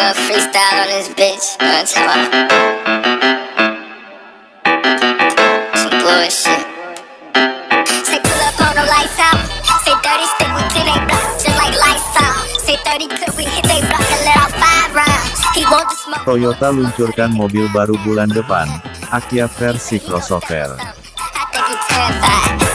nigga freestyle on this bitch. I'm talking? Some bullshit. Say pull up on the lights out. Say 30 stick with 10 they block, just like lights out. Say 30 clip we hit they block and let off five rounds. He want the smoke. Toyota luncurkan mobil baru bulan depan, Akia versi crossover. I think you terrified.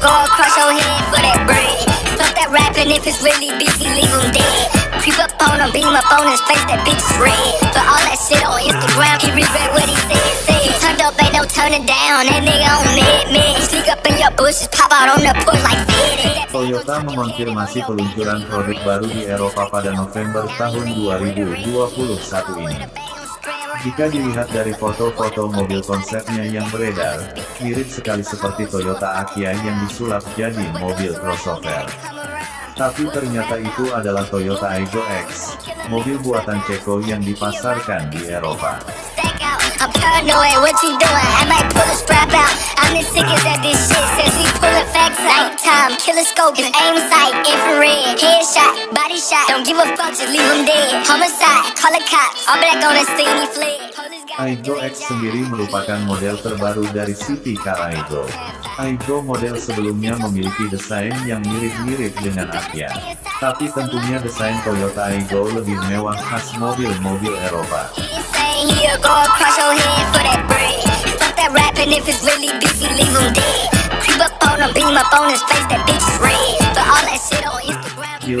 Saying he'll go across your head for that bread. Fuck that rapping if it's really busy, leave him dead. Creep up on him, beam up on his face, that bitch is red. But all that shit on Instagram, he regret what he said, said. Turned up, ain't no turning down, that nigga on mid, mid. Sneak up in your bushes, pop out on the porch like Fed. Toyota mengonfirmasi peluncuran produk baru di Eropa pada November tahun 2021 ini. Jika dilihat dari foto-foto mobil konsepnya yang beredar, mirip sekali seperti Toyota Akia yang disulap jadi mobil crossover. Tapi ternyata itu adalah Toyota Aygo X, mobil buatan Ceko yang dipasarkan di Eropa. I'm paranoid, what you doing? I might pull a strap out. I'm as sick as at this shit since we pullin' facts out. Nighttime, killer scope, is aim sight, infrared, headshot, body shot. Don't give a fuck, just leave him dead. Homicide, call the cops. All black on fled. Police got Aigo X sendiri merupakan model terbaru dari City Car Aigo. Aigo model sebelumnya memiliki desain yang mirip-mirip dengan Akia. Tapi tentunya desain Toyota Aigo lebih mewah khas mobil-mobil Eropa.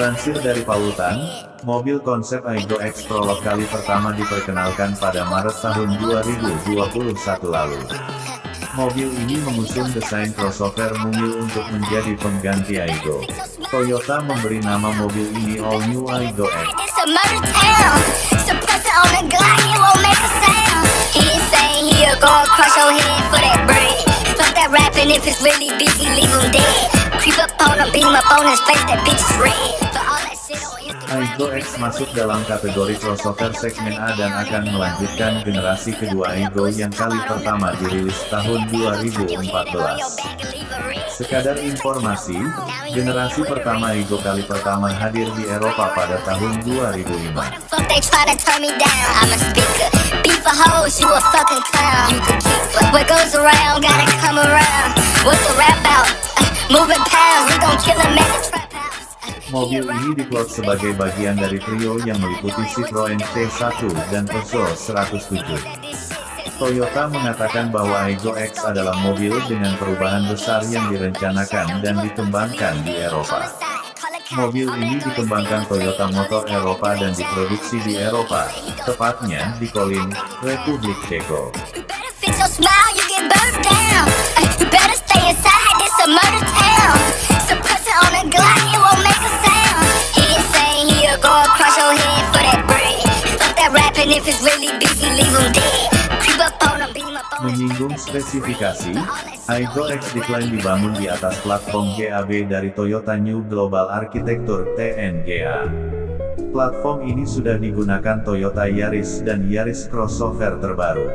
Dilansir dari Pautan, mobil konsep Aigo X Prolog kali pertama diperkenalkan pada Maret tahun 2021 lalu. Mobil ini mengusung desain crossover mungil untuk menjadi pengganti Aigo. Toyota memberi nama mobil ini All New Aigo X. Aigo X masuk dalam kategori crossover segmen A dan akan melanjutkan generasi kedua Aigo yang kali pertama dirilis tahun 2014. Sekadar informasi, generasi pertama Aigo kali pertama hadir di Eropa pada tahun 2005. Mobil ini diplot sebagai bagian dari trio yang meliputi Citroen C1 dan Peugeot 107. Toyota mengatakan bahwa Aigo X adalah mobil dengan perubahan besar yang direncanakan dan dikembangkan di Eropa. Mobil ini dikembangkan Toyota Motor Eropa dan diproduksi di Eropa, tepatnya di Kolin, Republik Ceko. Menyinggung spesifikasi, Aigo X diklaim dibangun di atas platform GAB dari Toyota New Global Architecture TNGA. Platform ini sudah digunakan Toyota Yaris dan Yaris crossover terbaru.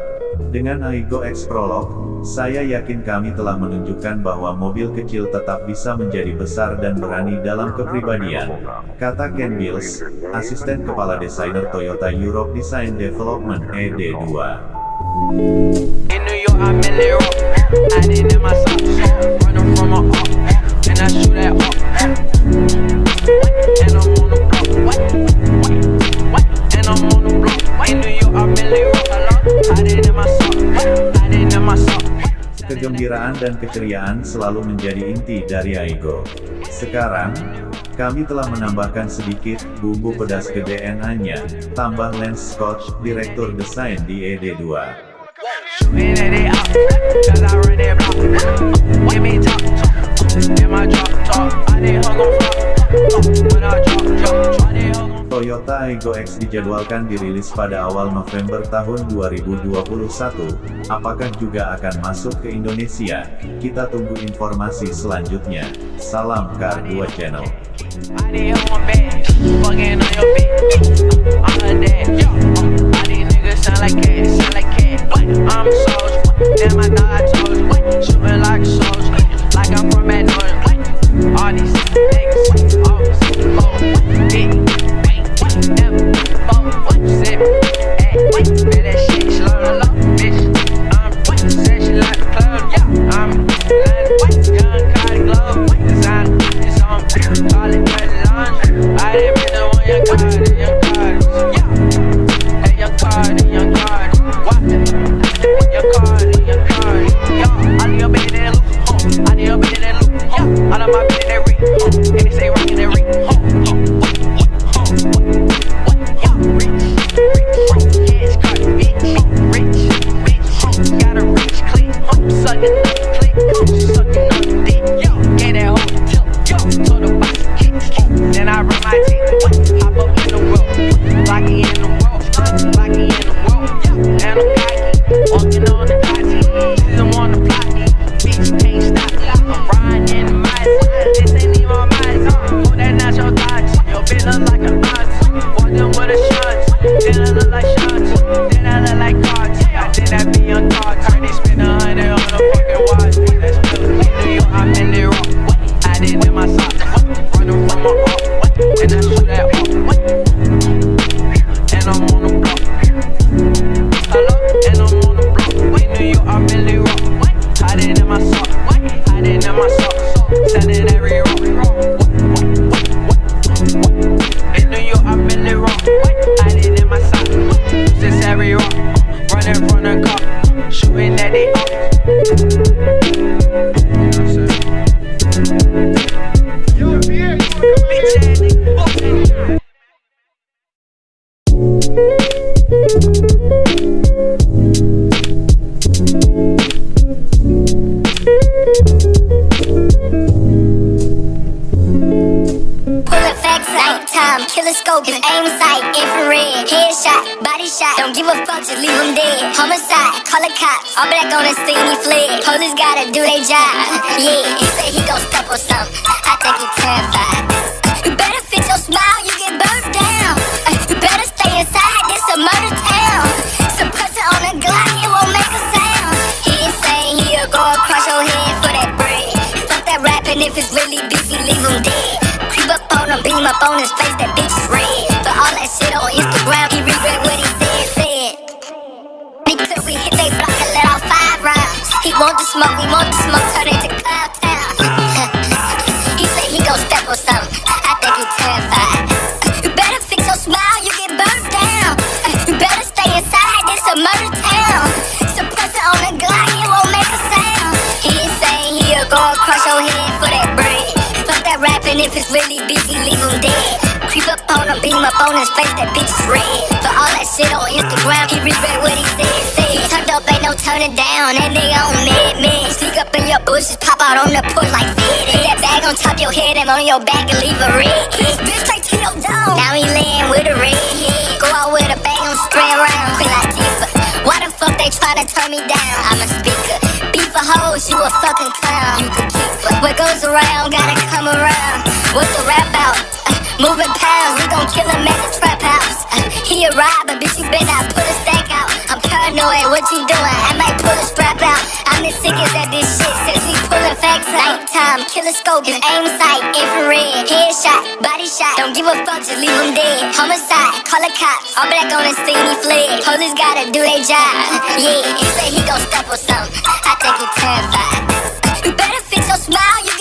Dengan Aigo X Prolog, saya yakin kami telah menunjukkan bahwa mobil kecil tetap bisa menjadi besar dan berani dalam kepribadian, kata Ken Bills, asisten kepala desainer Toyota Europe Design Development ED2. In Kegembiraan dan keceriaan selalu menjadi inti dari Aigo. Sekarang, kami telah menambahkan sedikit bumbu pedas ke DNA-nya, tambah Lance Scott, direktur desain di E ED2. Shooting at it out. Cause I run that block. Give me top. In my drop top. I did hug on flop. When I drop, drop. I did hug on Toyota Aygo X dijadwalkan dirilis pada awal November tahun 2021. Apakah juga akan masuk ke Indonesia? Kita tunggu informasi selanjutnya. Salam Car 2 Channel. my pedigree. Scope, his aim sight, infrared, headshot, body shot. Don't give a fuck, just leave him dead. Homicide, call the cops. All black on the scene, he fled. Police gotta do their job. Yeah, he said he gon' step on something. Up on his face, that bitch is red. But all that shit on Instagram, he regret what he said, said. Niggas, we hit they block and let off five rounds. He want the smoke, we want the smoke, turn it to beam up on his face, that bitch is red. For all that shit on Instagram, he regret what he said, said. He turned up, ain't no turning down, and they on mid, mid. Sneak up in your bushes, pop out on the porch like fit. That bag on top your head, and on your back and leave a red hit. Bitch, straight to your dome. Now he laying with a red. Go out with a bang on spray around, Queen Latifah. Why the fuck they try to turn me down? I'm a speaker. Beef a hoes, you a fucking bitch, better put a stack out. I'm paranoid, what you doing? I might pull a strap out. I'm the sickest at this shit since we pullin' facts out. Nighttime, killer scope, his aim sight, infrared, headshot, body shot. Don't give a fuck, just leave him dead. Homicide, call the cops. All black on the scene, he fled. Police gotta do their job. Yeah, he said he gon' step on something. I think he terrified. You better fix your smile, you